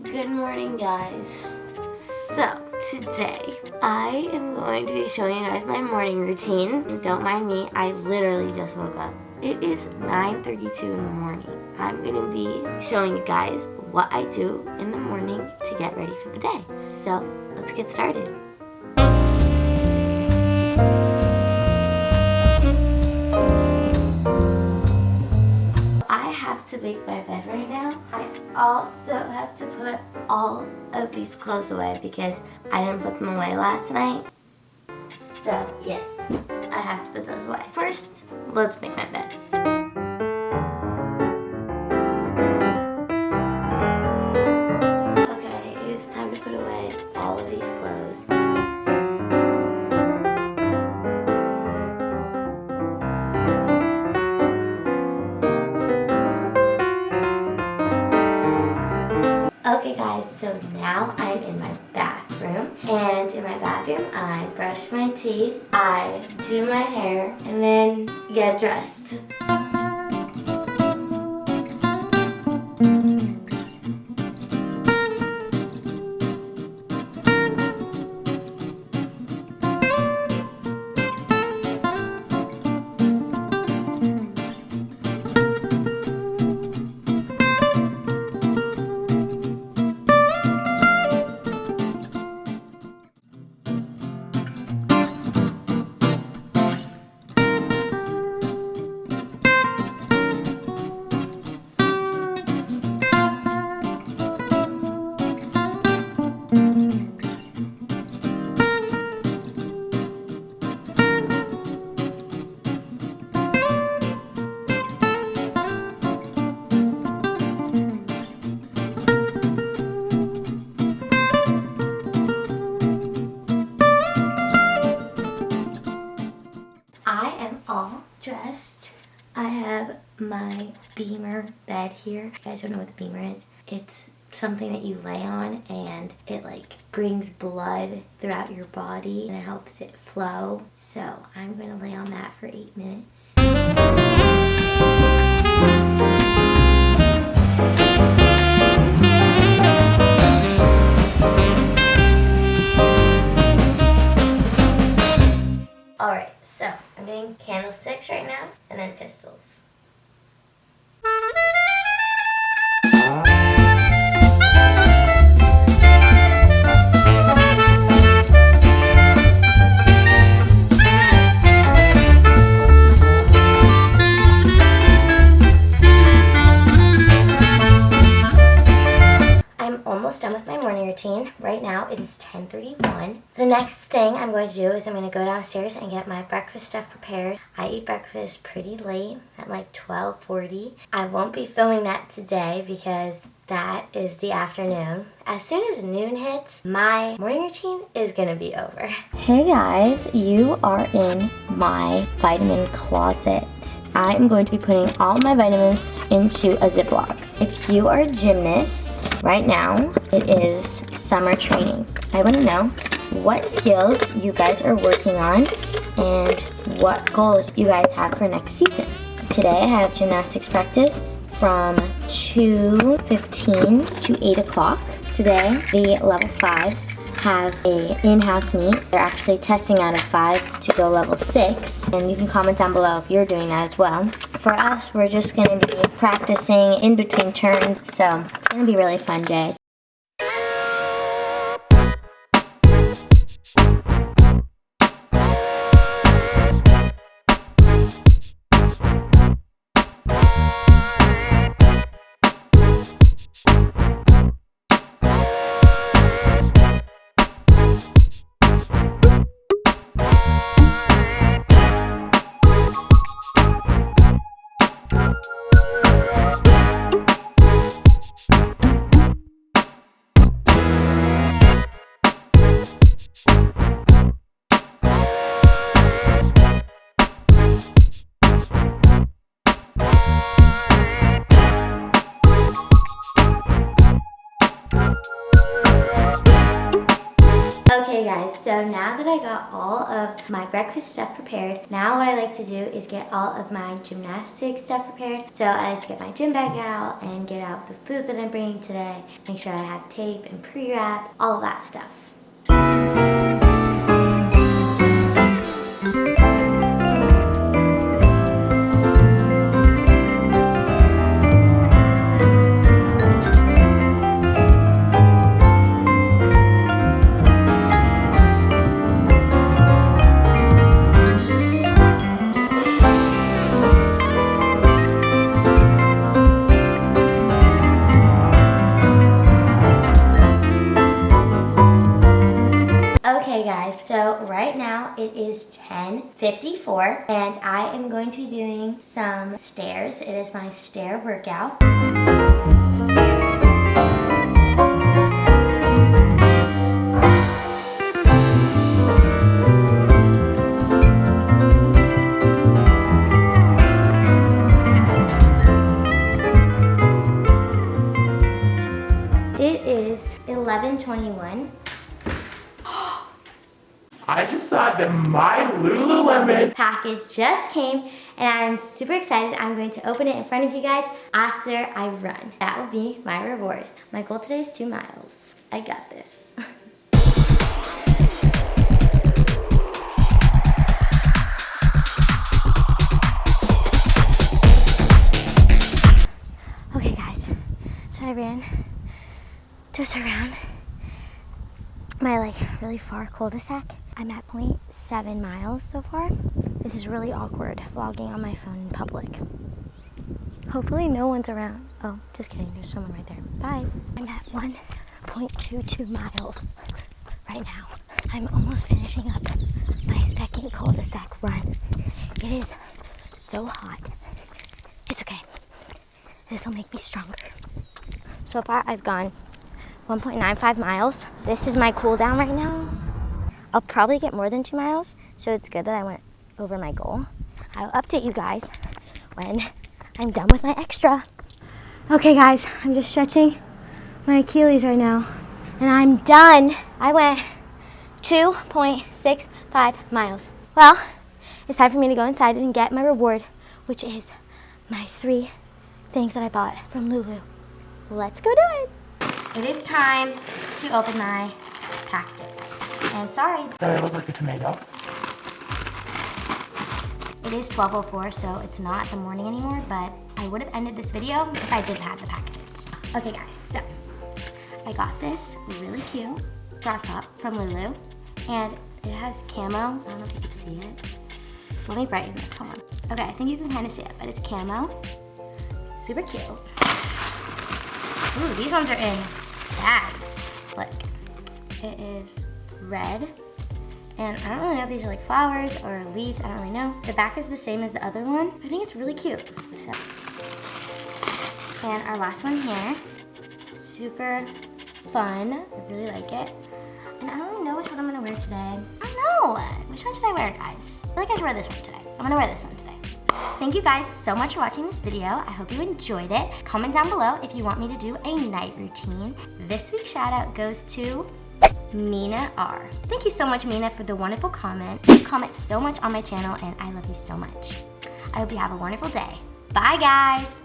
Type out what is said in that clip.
Good morning guys. So today I am going to be showing you guys my morning routine. Don't mind me, I literally just woke up. It is 9.32 in the morning. I'm going to be showing you guys what I do in the morning to get ready for the day. So let's get started. To make my bed right now. I also have to put all of these clothes away because I didn't put them away last night. So yes, I have to put those away. First, let's make my bed. So now I'm in my bathroom and in my bathroom I brush my teeth, I do my hair and then get dressed. Here. You guys don't know what the BEMER is. It's something that you lay on and it like brings blood throughout your body and it helps it flow. So I'm going to lay on that for eight minutes. Alright, so I'm doing candlesticks right now and then pistols. It is 10.31. The next thing I'm going to do is I'm going to go downstairs and get my breakfast stuff prepared. I eat breakfast pretty late at like 12.40. I won't be filming that today because that is the afternoon. As soon as noon hits, my morning routine is gonna be over. Hey guys, you are in my vitamin closet. I'm going to be putting all my vitamins into a Ziploc. If you are a gymnast, right now it is summer training. I want to know what skills you guys are working on and what goals you guys have for next season. Today I have gymnastics practice from 2.15 to 8 o'clock. Today the level 5s have a in-house meet. They're actually testing out of 5 to go level 6. And you can comment down below if you're doing that as well. For us, we're just going to be practicing in between turns. So it's going to be a really fun day. Guys, so now that I got all of my breakfast stuff prepared, now what I like to do is get all of my gymnastics stuff prepared. So I like to get my gym bag out and get out the food that I'm bringing today, make sure I have tape and pre-wrap, all of that stuff. 10.54 and I am going to be doing some stairs. It is my stair workout. It is 11.21 I just saw the My Lululemon package just came and I'm super excited. I'm going to open it in front of you guys after I run. That will be my reward. My goal today is two miles. I got this. okay guys, so I ran just around my like really far cul-de-sac I'm at 0.7 miles so far. This is really awkward vlogging on my phone in public. Hopefully no one's around. Oh, just kidding, there's someone right there. Bye. I'm at 1.22 miles right now. I'm almost finishing up my second cul-de-sac run. It is so hot. It's okay. This will make me stronger. So far I've gone 1.95 miles. This is my cool down right now. I'll probably get more than two miles, so it's good that I went over my goal. I'll update you guys when I'm done with my extra. Okay guys, I'm just stretching my Achilles right now, and I'm done. I went 2.65 miles. Well, it's time for me to go inside and get my reward, which is my three things that I bought from Lulu. Let's go do it. It is time to open my packages. And sorry. That it looks like a tomato. It is 12.04, so it's not the morning anymore, but I would have ended this video if I didn't have the packages. Okay guys, so I got this really cute crop top from Lulu, and it has camo. I don't know if you can see it. Let me brighten this, hold on. Okay, I think you can kind of see it, but it's camo. Super cute. Ooh, these ones are in bags. Look, it is red. And I don't really know if these are like flowers or leaves, I don't really know. The back is the same as the other one. I think it's really cute. So. And our last one here, super fun. I really like it. And I don't really know which one I'm gonna wear today. I don't know. Which one should I wear, guys? I feel like I should wear this one today. I'm gonna wear this one today. Thank you guys so much for watching this video. I hope you enjoyed it. Comment down below if you want me to do a night routine. This week's shout out goes to Mina R. Thank you so much, Mina, for the wonderful comment. You comment so much on my channel, and I love you so much. I hope you have a wonderful day. Bye, guys.